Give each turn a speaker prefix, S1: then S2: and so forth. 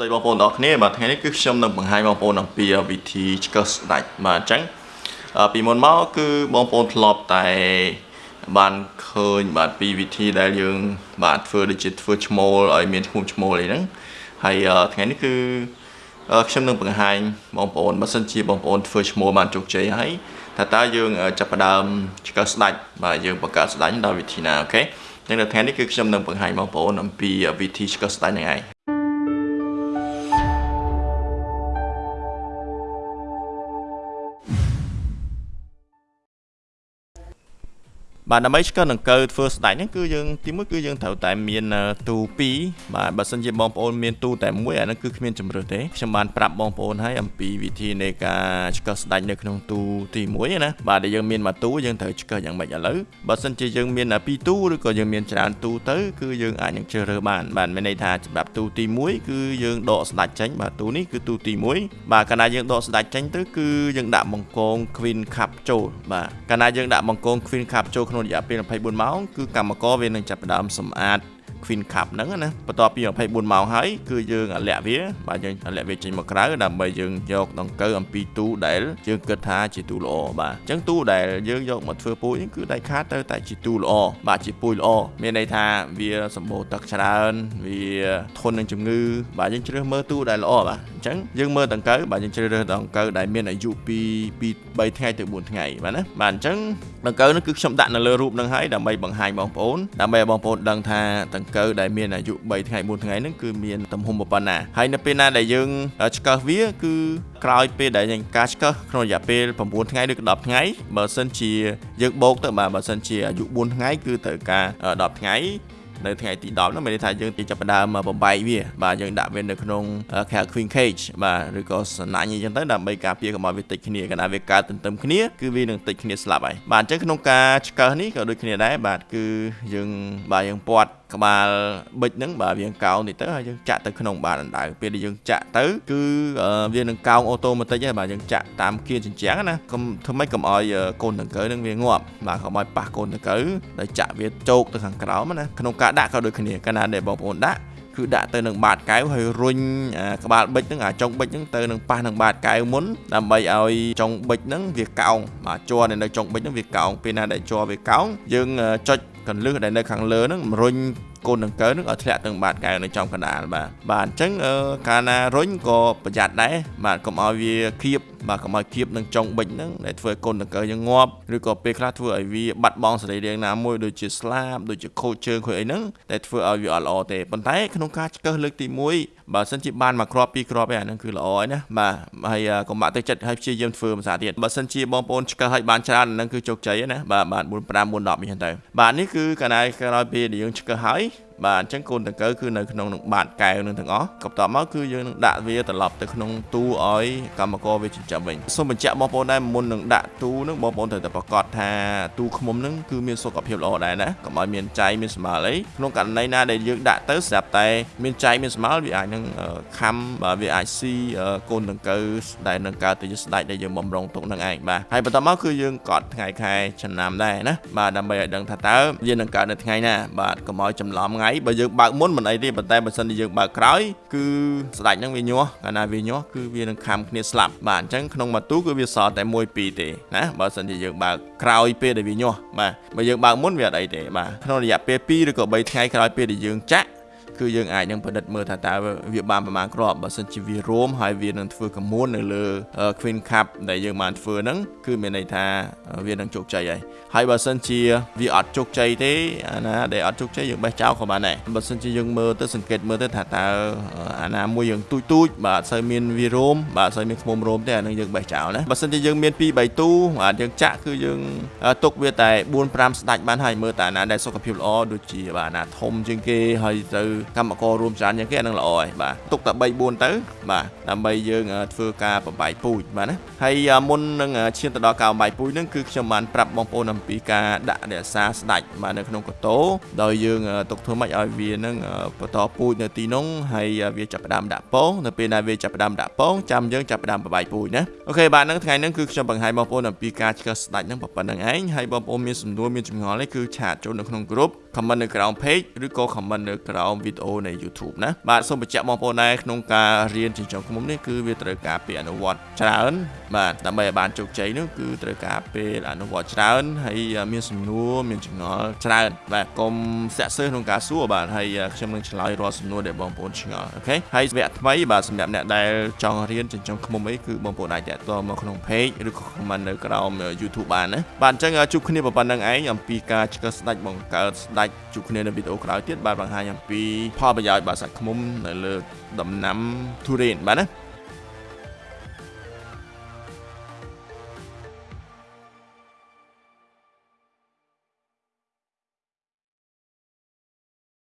S1: ស្ដីបងប្អូនទាំងអស់គ្នាបាទថ្ងៃនេះគឺខ្ញុំនឹងបង្ហាញបងប្អូនអំពីវិធីឆ្កឹះស្ដាច់បាទអញ្ចឹងពីមុនមកគឺបងប្អូនធ្លាប់តែបានឃើញបាទពីវិធីដែលយើង បាទធ្វើដូចជាធ្វើឈ្មោលឲ្យមានឈ្មោះឈ្មោលអីហ្នឹងហើយថ្ងៃនេះគឺខ្ញុំនឹងបង្ហាញបងប្អូនបើសិនជាបងប្អូនធ្វើឈ្មោលបានជោគជ័យហើយថាតើយើងចាប់ផ្ដើមឆ្កឹះស្ដាច់បាទយើងបង្កើតស្ដាច់ដោយវិធីណាអូខេចឹងនៅថ្ងៃនេះគឺខ្ញុំនឹងបង្ហាញបងប្អូនអំពីវិធីឆ្កឹះស្ដាច់ហ្នឹងឯង បាទដើម្បីឆ្កឹះដង្កូវធ្វើស្ដាច់ហ្នឹងគឺយើងទីមួយគឺយើងត្រូវតែមានទូ2បាទបើសិនជាបងប្អូនមានទូតែមួយអាហ្នឹងគឺគ្មានជំរឿសទេខ្ញុំបានប្រាប់បងប្អូនហើយអំពីវិធីនៃការឆ្កឹះស្ដាច់នៅក្នុងទូទី1ណាបាទដែលយើងមានមួយទូយើងត្រូវឆ្កឹះយ៉ាងម៉េចឥឡូវបើសិនជាយើងមានពីរទូឬក៏យើងមានច្រើនទូទៅគឺយើងអាចនឹងជ្រើសរើសបានបាទមានន័យថាសម្រាប់ទូទី1គឺយើងដកស្ដាច់ចេញបាទទូនេះគឺទូទី1បាទកាលណាយើងដកស្ដាច់ចេញទៅគឺយើងដាក់បង្កង Queen Cup ចូលបាទកាលណាយើងដាក់បង្កង Queen Cup ចូលក្នុងរយៈពេល24ម៉ោងគឺកម្មករវានឹងចាប់ផ្ដើមសម្អាត Queen Cup ហ្នឹងណាបន្ទាប់ពី24ម៉ោងហើយគឺយើងលាក់វាបាទយើងលាក់វាចេញមកក្រៅដើម្បីយើងយកដង្កូវអំពីទូដែលយើងគិតថាជាទូល្អបាទអញ្ចឹងទូដែលយើងយកមកធ្វើពូជនេះគឺដាច់ខាតទៅតែជាទូល្អបាទជាពូជល្អមានន័យថាវាសម្បូរទឹកច្រើនវាធន់នឹងជំងឺបាទយើងជ្រើសមើលទូដែលល្អបាទអញ្ចឹងយើងមើលដង្កូវបាទយើងជ្រើសរើសដង្កូវដែលមានអាយុពីពី3ថ្ងៃទៅ4ថ្ងៃបាទណាបាទអញ្ចឹងដង្កូវនេះគឺខ្ញុំដាក់នៅលើរូបនឹងហើយដើម្បីបង្ហាញបងប្អូនដើម្បីឲ្យបងប្អូនដឹងថាដង្កូវដែលមានអាយុ3ថ្ងៃ4ថ្ងៃហ្នឹងគឺមានទំហំប៉ុណ្ណាហើយនៅពេលណាដែលយើងឆ្កឹះវាគឺក្រោយពេលដែលយើងការឆ្កឹះក្នុងរយៈពេល9ថ្ងៃឬក៏10ថ្ងៃបើសិនជាយើងបូកទៅបាទបើសិនជាអាយុ4ថ្ងៃគឺត្រូវការ10ថ្ងៃ នៅថ្ងៃទី10នោះមានន័យថាយើងចាប់ផ្ដើមបំបែកវា បាទយើងដាក់វានៅក្នុង Queen Cage បាទឬក៏សណាញ់អីចឹងទៅដើម្បីការពារកុំឲ្យវាតិចគ្នាកាលណាវាកើតទន្ទឹមគ្នាគឺវានឹងតិចគ្នាស្លាប់ហើយបាទអញ្ចឹងក្នុងការឆ្កឹះនេះក៏ដូចគ្នាដែរបាទគឺយើងបាទយើងពាត់ក្បាលបិចហ្នឹងបាទវាកោងតិចទៅហើយយើងចាក់ទៅក្នុងបាទអណ្ដៅពេលដែលយើងចាក់ទៅគឺវានឹងកោងអូតូម៉ាទិកហើយបាទយើងចាក់តាមគៀនជញ្ជាំងណាកុំធ្វើម៉េចកុំឲ្យកូនដង្កូវនឹងវាងាប់បាទកុំឲ្យប៉ះកូនដង្កូវដោយចាក់វាជោកទៅខាងក្រោមណាក្នុងការដាក់ក៏ដូចគ្នាកាលណាដែលបងប្អូនដាក់គឺដាក់ទៅនឹងបាតកែវហើយរុញក្បាលបិចហ្នឹងអាចុងបិចហ្នឹងទៅនឹងប៉ះនឹងបាតកែវមុនដើម្បីឲ្យចុងបិចហ្នឹងវាកោងបាទជ័រនៅចុងបិចហ្នឹងវាកោងពេលណាដែលជ័រវាកោងយើងចុចកន្លឹះដែលនៅខាងលើហ្នឹងរុញកូនដង្កូវនឹងឲ្យធ្លាក់ទៅបាតកែវនៅចំកណ្ដាលបាទបាទអញ្ចឹងកាលណារុញក៏ប្រយ័ត្នដែរបាទកុំឲ្យវាគៀបបាទកុំឲ្យគៀបនឹងចុងបិចហ្នឹងដែលធ្វើឲ្យកូនដង្កូវយើងងាប់ឬក៏ពេលខ្លះធ្វើឲ្យវាបាត់បង់សរីរាង្គណាមួយដូចជាស្លាបដូចជាខូចជើងខូចអីហ្នឹងតែធ្វើឲ្យវាអត់ល្អទេប៉ុន្តែក្នុងការឆ្កឹះលើកទី1បើសិនជាបានមកគ្រាប់ពីរគ្រាប់ឯអាហ្នឹងគឺល្អហើយណាបាទហើយកុំបាក់ទឹកចិត្តឲ្យព្យាយាមធ្វើភាសាទៀតបើសិនជាបងប្អូនឆ្កឹះឲ្យបានច្រើនហ្នឹងគឺជោគជ័យណាបាទបាទ4 5 4 10នេះទៅបាទនេះគឺកាលណាក្រោយពេលដែលយើងឆ្កឹះហើយ money បាទអញ្ចឹងកូនដង្កូវគឺនៅក្នុងនឹងបាតកែវនឹងទាំងអស់ក៏បន្ទាប់មកគឺយើងនឹងដាក់វាត្រឡប់ទៅក្នុងទូឲ្យកម្មករវាចិញ្ចឹមវិញសូមបញ្ជាក់បងប្អូនដែរមុននឹងដាក់ទូនឹងបងប្អូនត្រូវតែប្រកាសថាទូឃ្មុំនឹងគឺមានសុខភាពល្អដែរណាកុំឲ្យមានចៃមានស្មាលអីក្នុងករណីណាដែលយើងដាក់ទៅស្រាប់តែមានចៃមានស្មាលវាអាចនឹងខំបាទវាអាចស៊ីកូនដង្កូវដែលនឹងកើតទៅជាស្ដាច់ដែលយើងបំរុងទុកនឹងឯងបាទហើយបន្តមកគឺយើងកត់ថ្ងៃខែចំណាំដែរណាបាទដើម្បីឲ្យដឹងថាតើវានឹងកើតនៅថ្ងៃណាបាទកុំឲ្យច្រឡំថ្ងៃបើយើងបើកមុនមិនអីទេប៉ុន្តែបើសិនជាយើងបើកក្រោយគឺស្ដាច់ហ្នឹងវាញាស់កាលណាវាញាស់គឺវានឹងខំគ្នាស្លាប់បាទអញ្ចឹងក្នុងមួយទូគឺវាសល់តែ1 2ទេណាបើសិនជាយើងបើកក្រោយពេលដែលវាញាស់បាទបើយើងបើកមុនវាអត់អីទេបាទក្នុងរយៈពេល2ឬក៏3ថ្ងៃក្រោយពេលដែលយើងចាក់ គឺយើងអាចនឹងពិនិត្យមើលថាតើវាបានប្រមាណគ្រាប់បើសិនជាវារួមហើយវានឹងធ្វើកមួននៅលើ Queen Cup ដែលយើងបានធ្វើហ្នឹងគឺមានន័យថាវានឹងជោគជ័យហើយហើយបើសិនជាវាអត់ជោគជ័យទេអាណាដែលអត់ជោគជ័យយើងបេះចោលក៏បានដែរបើសិនជាយើងមើលទៅសង្កេតមើលទៅថាតើអាណាមួយយើងទូចទូចបាទអត់សូវមានវារួមបាទអត់សូវមានខ្មុំរួមទេអានឹងយើងបេះចោលណាបើសិនជាយើងមាន2 3ទូបាទយើងចាក់គឺយើងទុកវាតែ4 5ស្ដាច់បានហើយមើលតែអាណាដែលសុខភាពល្អដូចជាបាទអាណាធំជាងគេហើយទៅកម្មកររួមច្រើនជាងគេអានឹងល្អហើយបាទទុកតែ3 4ទៅបាទដើម្បីយើងធ្វើការបំបែកពូជបាទណាហើយមុននឹងឈានទៅដល់ការបំបែកពូជហ្នឹងគឺខ្ញុំបានប្រាប់បងប្អូនអំពីការដាក់រក្សាស្ដាច់បាទនៅក្នុងកតោដោយយើងទុកធ្វើម៉េចឲ្យវានឹងបន្តពូជនៅទីនោះហើយវាចាប់ផ្ដើមដាក់ពងនៅពេលដែលវាចាប់ផ្ដើមដាក់ពងចាំយើងចាប់ផ្ដើមបំបែកពូជណាអូខេបាទហ្នឹងថ្ងៃហ្នឹងគឺខ្ញុំបង្ហាញបងប្អូនអំពីការឆ្កឹះស្ដាច់ហ្នឹងប៉ុណ្្នឹងឯងហើយបងប្អូនមានសំណួរមានចម្ងល់អីគឺឆាតចូលនៅក្នុងក្រុម comment នៅក្រោម page ឬក៏ comment នៅក្រោមវីដេអូនៃ YouTube ណាបាទសូមបញ្ជាក់បងប្អូនដែរក្នុងការរៀនចិញ្ចឹមឃ្មុំនេះគឺវាត្រូវការពេលអនុវត្តច្រើនបាទដើម្បីឲ្យបានជោគជ័យនោះគឺត្រូវការពេលអនុវត្តច្រើនហើយមានសំណួរមានចងល់ច្រើនបាទកុំសាក់សើក្នុងការសួរបាទហើយខ្ញុំនឹងឆ្លើយរាល់សំណួរដែលបងប្អូនឆ្ងល់អូខេហើយវគ្គថ្មីបាទសម្រាប់អ្នកដែលចង់រៀនចិញ្ចឹមឃ្មុំអីគឺបងប្អូនអាចតាក់ទងមកក្នុង page ឬក៏ comment នៅក្រោម YouTube បានណាបាទអញ្ចឹងជួបគ្នាប៉ុណ្្នឹងឯងអំពីការឆ្កឹះស្ដាច់បង្កើតស្ដាច់ជួបគ្នានៅវីដេអូក្រោយទៀតបាទបង្ហាញអំពីផលប្រយោជន៍បាទសាច់ឃ្មុំនៅលើដំណាំទុរេនបាទណា